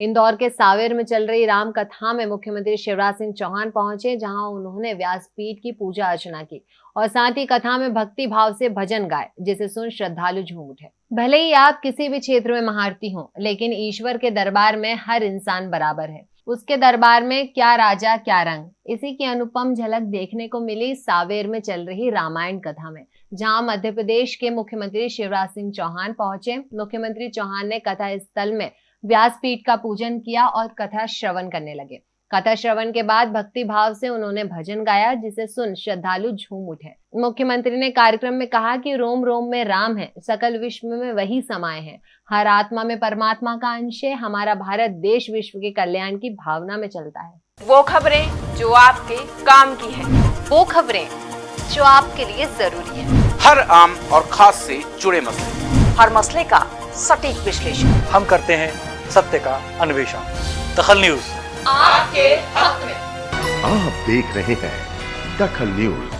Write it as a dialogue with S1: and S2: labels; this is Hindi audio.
S1: इंदौर के सावेर में चल रही राम कथा में मुख्यमंत्री शिवराज सिंह चौहान पहुँचे, जहाँ उन्होंने व्यासपीठ की पूजा अर्चना की और साथ ही कथा में भक्ति भाव से भजन गाए, जिसे सुन श्रद्धालु झूम उठे। भले ही आप किसी भी क्षेत्र में महारती हो, लेकिन ईश्वर के दरबार में हर इंसान बराबर है। उसके दरबार में क्या राजा, क्या रंग? इसी की अनुपम झलक देखने को मिली सावेर में चल रही रामायण कथा में, जहाँ मध्य प्रदेश के मुख्यमंत्री शिवराज सिंह चौहान पहुँचे। मुख्यमंत्री चौहान ने कथा स्थल में व्यासपीठ का पूजन किया और कथा श्रवण करने लगे। कथा श्रवण के बाद भक्ति भाव से उन्होंने भजन गाया जिसे सुन श्रद्धालु झूम उठे। मुख्यमंत्री ने कार्यक्रम में कहा कि रोम रोम में राम है सकल विश्व में वही समाये हैं। हर आत्मा में परमात्मा का अंश है हमारा भारत देश विश्व के कल्याण की भावना में चलता है।
S2: वो खबरें जो आपके काम की है।
S1: वो खबरें जो आपके लिए ज़रूरी है।
S3: हर आम और खास से जुड़े मसले।
S2: हर मसले का सटीक विश्लेषण।
S4: हम करते हैं सत्य का अन्वेषण। दखल न्यूज़।
S2: आपके हक में।
S5: आप देख रहे हैं दखल न्यूज़।